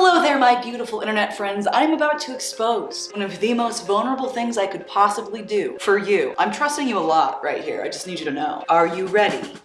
Hello there, my beautiful internet friends. I'm about to expose one of the most vulnerable things I could possibly do for you. I'm trusting you a lot right here. I just need you to know. Are you ready?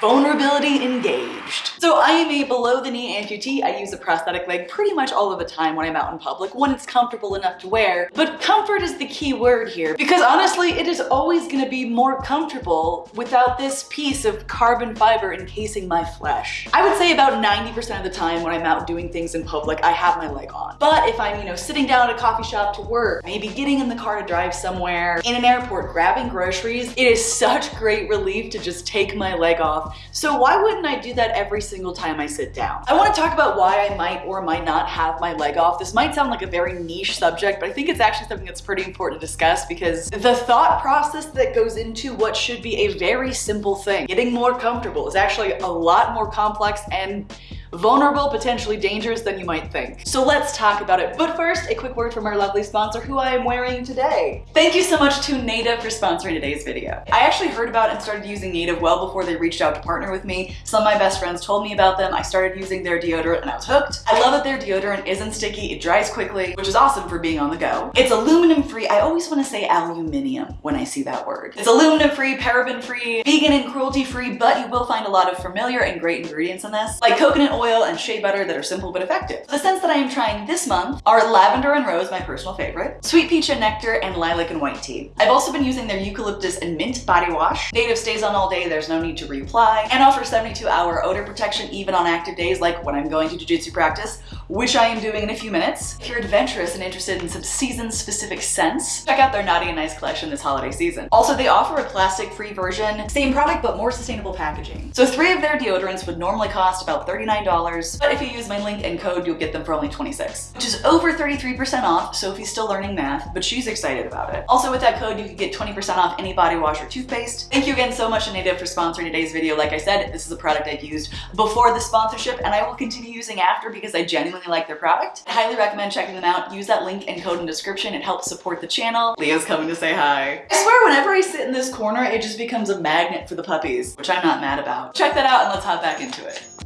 Vulnerability engaged. So I am a below the knee amputee. I use a prosthetic leg pretty much all of the time when I'm out in public, when it's comfortable enough to wear. But comfort is the key word here because honestly, it is always gonna be more comfortable without this piece of carbon fiber encasing my flesh. I would say about 90% of the time when I'm out doing things in public, I have my leg on. But if I'm, you know, sitting down at a coffee shop to work, maybe getting in the car to drive somewhere, in an airport, grabbing groceries, it is such great relief to just take my leg off. So why wouldn't I do that every single time I sit down. I wanna talk about why I might or might not have my leg off. This might sound like a very niche subject, but I think it's actually something that's pretty important to discuss because the thought process that goes into what should be a very simple thing, getting more comfortable, is actually a lot more complex and vulnerable, potentially dangerous than you might think. So let's talk about it. But first, a quick word from our lovely sponsor who I am wearing today. Thank you so much to Native for sponsoring today's video. I actually heard about and started using Native well before they reached out to partner with me. Some of my best friends told me about them. I started using their deodorant and I was hooked. I love that their deodorant isn't sticky, it dries quickly, which is awesome for being on the go. It's aluminum free. I always want to say aluminium when I see that word. It's aluminum free, paraben free, vegan and cruelty free, but you will find a lot of familiar and great ingredients in this, like coconut oil and shea butter that are simple but effective. The scents that I am trying this month are lavender and rose, my personal favorite, sweet peach and nectar, and lilac and white tea. I've also been using their eucalyptus and mint body wash. Native stays on all day, there's no need to reapply, and offers 72 hour odor protection even on active days like when I'm going to jujitsu practice, which I am doing in a few minutes. If you're adventurous and interested in some season specific scents, check out their Naughty and Nice collection this holiday season. Also, they offer a plastic free version, same product but more sustainable packaging. So three of their deodorants would normally cost about $39 but if you use my link and code, you'll get them for only 26, which is over 33% off. Sophie's still learning math, but she's excited about it. Also with that code, you can get 20% off any body wash or toothpaste. Thank you again so much to Native for sponsoring today's video. Like I said, this is a product I've used before the sponsorship and I will continue using after because I genuinely like their product. I highly recommend checking them out. Use that link and code in description. It helps support the channel. Leah's coming to say hi. I swear whenever I sit in this corner, it just becomes a magnet for the puppies, which I'm not mad about. Check that out and let's hop back into it.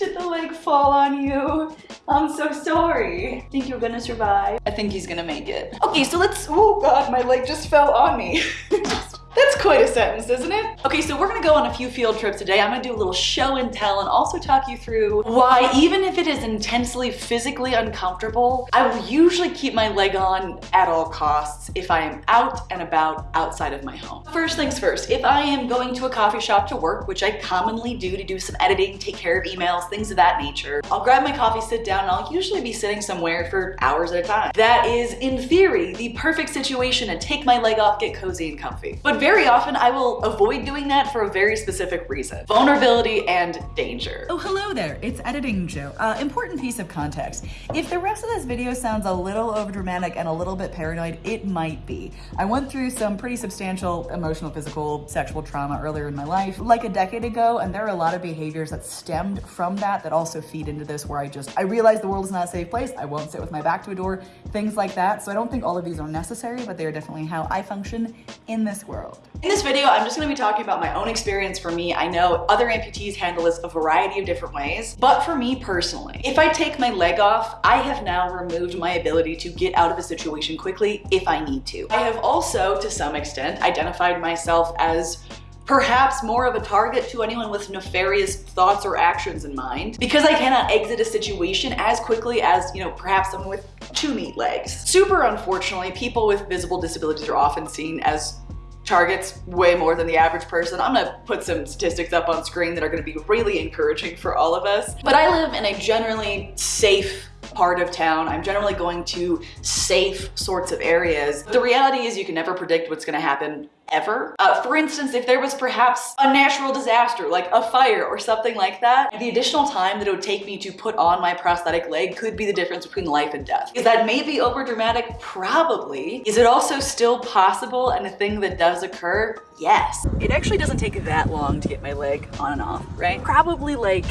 Did the leg fall on you? I'm so sorry. I think you're gonna survive? I think he's gonna make it. Okay, so let's, oh God, my leg just fell on me. That's quite a sentence, isn't it? Okay, so we're gonna go on a few field trips today. I'm gonna do a little show and tell and also talk you through why even if it is intensely physically uncomfortable, I will usually keep my leg on at all costs if I am out and about outside of my home. First things first, if I am going to a coffee shop to work, which I commonly do to do some editing, take care of emails, things of that nature, I'll grab my coffee, sit down, and I'll usually be sitting somewhere for hours at a time. That is, in theory, the perfect situation to take my leg off, get cozy and comfy. But very often I will avoid doing that for a very specific reason. Vulnerability and danger. Oh, hello there. It's Editing Joe. Uh, important piece of context. If the rest of this video sounds a little overdramatic and a little bit paranoid, it might be. I went through some pretty substantial emotional, physical, sexual trauma earlier in my life, like a decade ago, and there are a lot of behaviors that stemmed from that that also feed into this where I just, I realize the world is not a safe place. I won't sit with my back to a door, things like that. So I don't think all of these are necessary, but they are definitely how I function in this world. In this video, I'm just gonna be talking about my own experience for me. I know other amputees handle this a variety of different ways, but for me personally, if I take my leg off, I have now removed my ability to get out of a situation quickly if I need to. I have also, to some extent, identified myself as perhaps more of a target to anyone with nefarious thoughts or actions in mind because I cannot exit a situation as quickly as, you know, perhaps someone with two neat legs. Super unfortunately, people with visible disabilities are often seen as targets way more than the average person. I'm gonna put some statistics up on screen that are gonna be really encouraging for all of us. But I live in a generally safe part of town. I'm generally going to safe sorts of areas. But the reality is you can never predict what's gonna happen ever. Uh, for instance, if there was perhaps a natural disaster like a fire or something like that, the additional time that it would take me to put on my prosthetic leg could be the difference between life and death. Is that maybe over dramatic? Probably. Is it also still possible and a thing that does occur? Yes. It actually doesn't take that long to get my leg on and off, right? Probably like,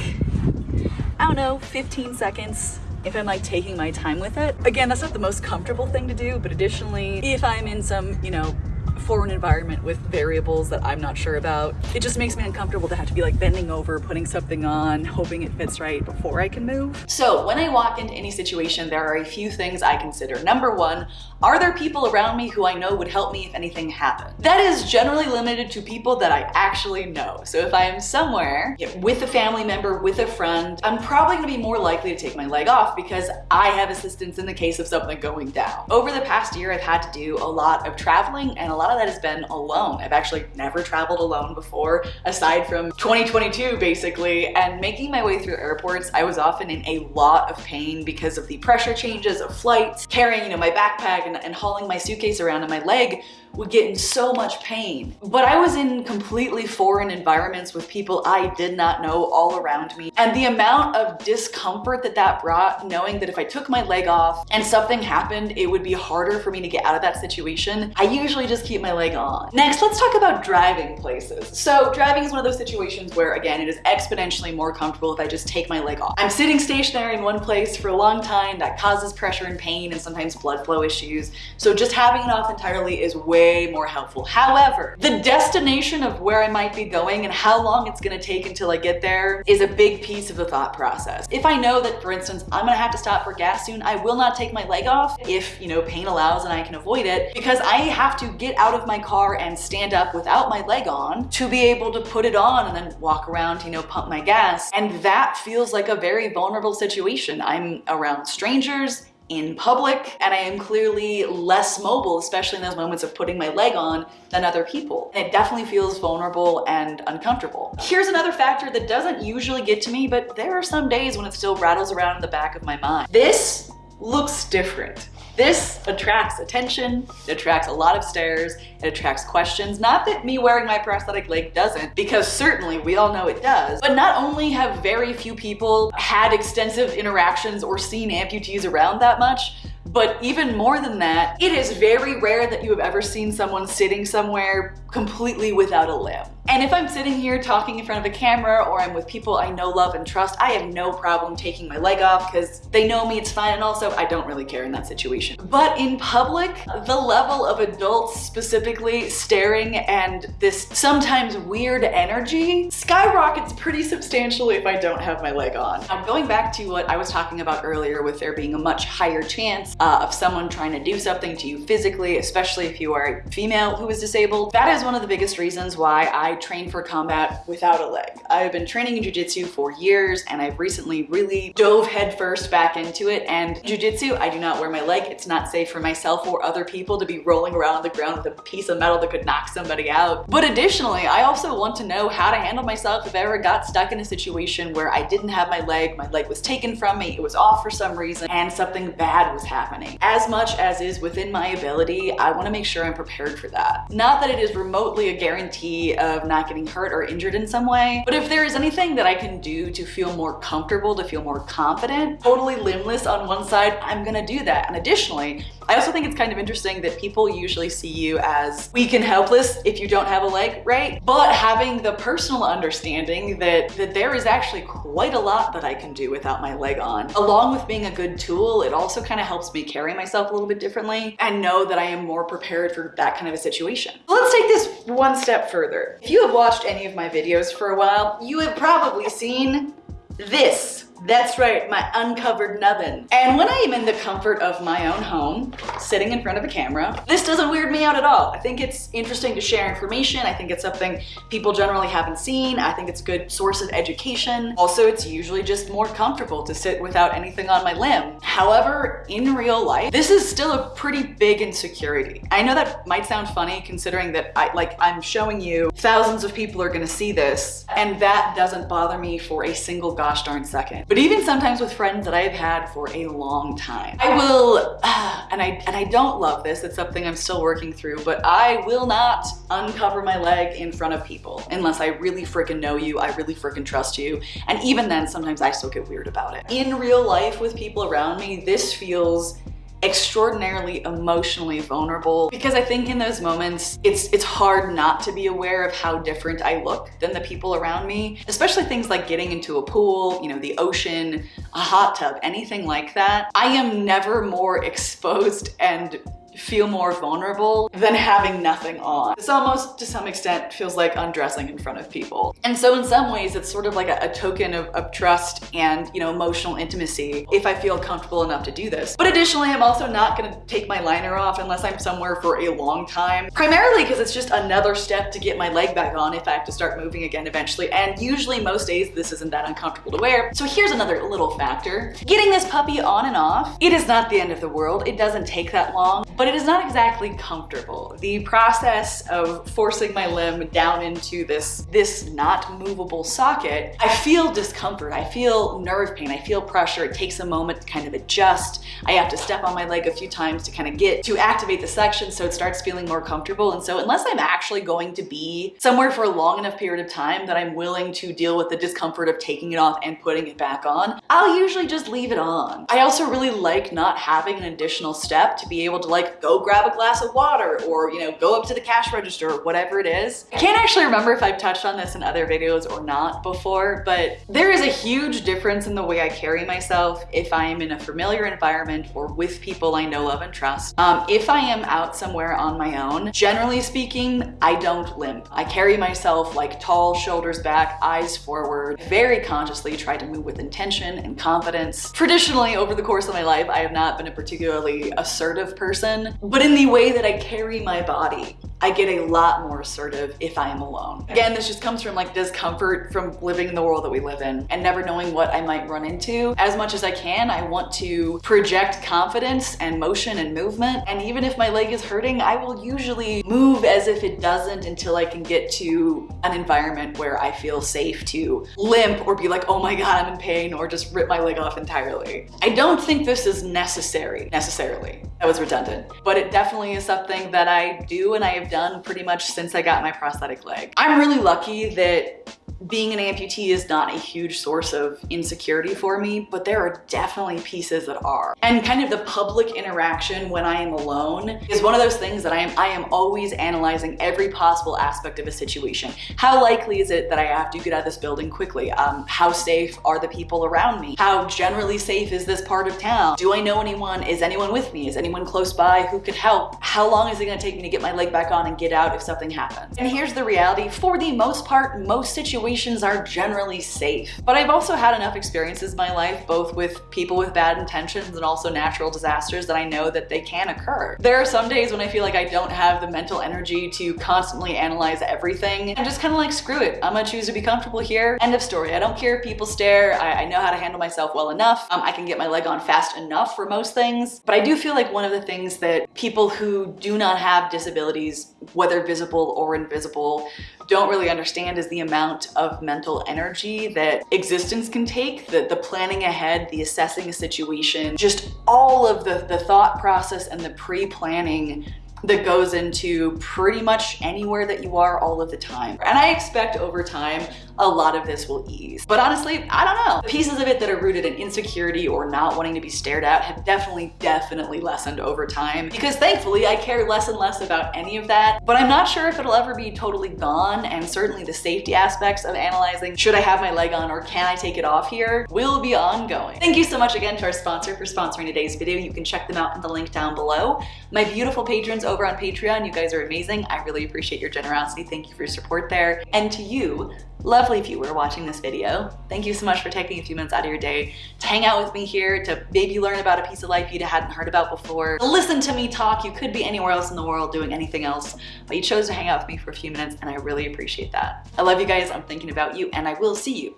I don't know, 15 seconds if I'm like taking my time with it. Again, that's not the most comfortable thing to do, but additionally, if I'm in some, you know, foreign environment with variables that I'm not sure about. It just makes me uncomfortable to have to be like bending over, putting something on, hoping it fits right before I can move. So when I walk into any situation, there are a few things I consider. Number one, are there people around me who I know would help me if anything happened? That is generally limited to people that I actually know. So if I am somewhere with a family member, with a friend, I'm probably gonna be more likely to take my leg off because I have assistance in the case of something going down. Over the past year, I've had to do a lot of traveling and a lot of that has been alone. I've actually never traveled alone before, aside from 2022 basically, and making my way through airports, I was often in a lot of pain because of the pressure changes of flights, carrying, you know, my backpack and, and hauling my suitcase around and my leg would get in so much pain. But I was in completely foreign environments with people I did not know all around me. And the amount of discomfort that that brought, knowing that if I took my leg off and something happened, it would be harder for me to get out of that situation, I usually just keep my leg on. Next, let's talk about driving places. So driving is one of those situations where, again, it is exponentially more comfortable if I just take my leg off. I'm sitting stationary in one place for a long time, that causes pressure and pain and sometimes blood flow issues. So just having it off entirely is way way more helpful. However, the destination of where I might be going and how long it's gonna take until I get there is a big piece of the thought process. If I know that, for instance, I'm gonna have to stop for gas soon, I will not take my leg off if, you know, pain allows and I can avoid it because I have to get out of my car and stand up without my leg on to be able to put it on and then walk around, you know, pump my gas. And that feels like a very vulnerable situation. I'm around strangers in public and I am clearly less mobile, especially in those moments of putting my leg on than other people. And it definitely feels vulnerable and uncomfortable. Here's another factor that doesn't usually get to me, but there are some days when it still rattles around in the back of my mind. This looks different. This attracts attention, it attracts a lot of stares, it attracts questions. Not that me wearing my prosthetic leg doesn't, because certainly we all know it does, but not only have very few people had extensive interactions or seen amputees around that much, but even more than that, it is very rare that you have ever seen someone sitting somewhere completely without a limb. And if I'm sitting here talking in front of a camera or I'm with people I know, love, and trust, I have no problem taking my leg off because they know me, it's fine, and also I don't really care in that situation. But in public, the level of adults specifically staring and this sometimes weird energy skyrockets pretty substantially if I don't have my leg on. Now going back to what I was talking about earlier with there being a much higher chance uh, of someone trying to do something to you physically, especially if you are a female who is disabled, that is one of the biggest reasons why I train for combat without a leg. I've been training in jujitsu for years and I've recently really dove headfirst back into it. And jujitsu, I do not wear my leg. It's not safe for myself or other people to be rolling around on the ground with a piece of metal that could knock somebody out. But additionally, I also want to know how to handle myself if I ever got stuck in a situation where I didn't have my leg, my leg was taken from me, it was off for some reason, and something bad was happening. As much as is within my ability, I wanna make sure I'm prepared for that. Not that it is remotely a guarantee of not getting hurt or injured in some way. But if there is anything that I can do to feel more comfortable, to feel more confident, totally limbless on one side, I'm gonna do that. And additionally, I also think it's kind of interesting that people usually see you as weak and helpless if you don't have a leg, right? But having the personal understanding that, that there is actually quite a lot that I can do without my leg on. Along with being a good tool, it also kind of helps me carry myself a little bit differently and know that I am more prepared for that kind of a situation. Let's take this one step further. If you have watched any of my videos for a while, you have probably seen this that's right, my uncovered nubbin. And when I am in the comfort of my own home, sitting in front of a camera, this doesn't weird me out at all. I think it's interesting to share information. I think it's something people generally haven't seen. I think it's a good source of education. Also, it's usually just more comfortable to sit without anything on my limb. However, in real life, this is still a pretty big insecurity. I know that might sound funny considering that I like I'm showing you thousands of people are gonna see this and that doesn't bother me for a single gosh darn second but even sometimes with friends that I've had for a long time. I will, and I, and I don't love this, it's something I'm still working through, but I will not uncover my leg in front of people unless I really freaking know you, I really freaking trust you. And even then, sometimes I still get weird about it. In real life with people around me, this feels extraordinarily emotionally vulnerable. Because I think in those moments it's it's hard not to be aware of how different I look than the people around me especially things like getting into a pool you know the ocean a hot tub anything like that. I am never more exposed and feel more vulnerable than having nothing on. This almost, to some extent, feels like undressing in front of people. And so in some ways, it's sort of like a, a token of, of trust and, you know, emotional intimacy if I feel comfortable enough to do this. But additionally, I'm also not gonna take my liner off unless I'm somewhere for a long time, primarily because it's just another step to get my leg back on if I have to start moving again eventually. And usually most days, this isn't that uncomfortable to wear. So here's another little factor. Getting this puppy on and off, it is not the end of the world. It doesn't take that long, but it is not exactly comfortable. The process of forcing my limb down into this, this not movable socket, I feel discomfort. I feel nerve pain. I feel pressure. It takes a moment to kind of adjust. I have to step on my leg a few times to kind of get to activate the section so it starts feeling more comfortable. And so unless I'm actually going to be somewhere for a long enough period of time that I'm willing to deal with the discomfort of taking it off and putting it back on, I'll usually just leave it on. I also really like not having an additional step to be able to like go grab a glass of water or, you know, go up to the cash register or whatever it is. I can't actually remember if I've touched on this in other videos or not before, but there is a huge difference in the way I carry myself if I am in a familiar environment or with people I know, love, and trust. Um, if I am out somewhere on my own, generally speaking, I don't limp. I carry myself like tall, shoulders back, eyes forward, very consciously try to move with intention and confidence. Traditionally, over the course of my life, I have not been a particularly assertive person, but in the way that I carry my body, I get a lot more assertive if I am alone. Again, this just comes from like discomfort from living in the world that we live in and never knowing what I might run into. As much as I can, I want to project confidence and motion and movement. And even if my leg is hurting, I will usually move as if it doesn't until I can get to an environment where I feel safe to limp or be like, oh my God, I'm in pain or just rip my leg off entirely. I don't think this is necessary, necessarily. That was redundant, but it definitely is something that I do and I have done pretty much since I got my prosthetic leg. I'm really lucky that being an amputee is not a huge source of insecurity for me, but there are definitely pieces that are. And kind of the public interaction when I am alone is one of those things that I am, I am always analyzing every possible aspect of a situation. How likely is it that I have to get out of this building quickly? Um, how safe are the people around me? How generally safe is this part of town? Do I know anyone? Is anyone with me? Is anyone close by who could help? How long is it gonna take me to get my leg back on and get out if something happens? And here's the reality, for the most part, most situations situations are generally safe. But I've also had enough experiences in my life, both with people with bad intentions and also natural disasters that I know that they can occur. There are some days when I feel like I don't have the mental energy to constantly analyze everything. I'm just kind of like, screw it. I'm gonna choose to be comfortable here. End of story. I don't care if people stare. I, I know how to handle myself well enough. Um, I can get my leg on fast enough for most things. But I do feel like one of the things that people who do not have disabilities, whether visible or invisible, don't really understand is the amount of mental energy that existence can take, the, the planning ahead, the assessing a situation, just all of the, the thought process and the pre-planning that goes into pretty much anywhere that you are all of the time. And I expect over time, a lot of this will ease. But honestly, I don't know. Pieces of it that are rooted in insecurity or not wanting to be stared at have definitely, definitely lessened over time because thankfully I care less and less about any of that. But I'm not sure if it'll ever be totally gone and certainly the safety aspects of analyzing should I have my leg on or can I take it off here will be ongoing. Thank you so much again to our sponsor for sponsoring today's video. You can check them out in the link down below. My beautiful patrons over on Patreon, you guys are amazing. I really appreciate your generosity. Thank you for your support there. And to you, lovely viewer watching this video. Thank you so much for taking a few minutes out of your day to hang out with me here, to maybe learn about a piece of life you hadn't heard about before, listen to me talk. You could be anywhere else in the world doing anything else, but you chose to hang out with me for a few minutes and I really appreciate that. I love you guys, I'm thinking about you, and I will see you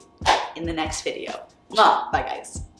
in the next video. Bye guys.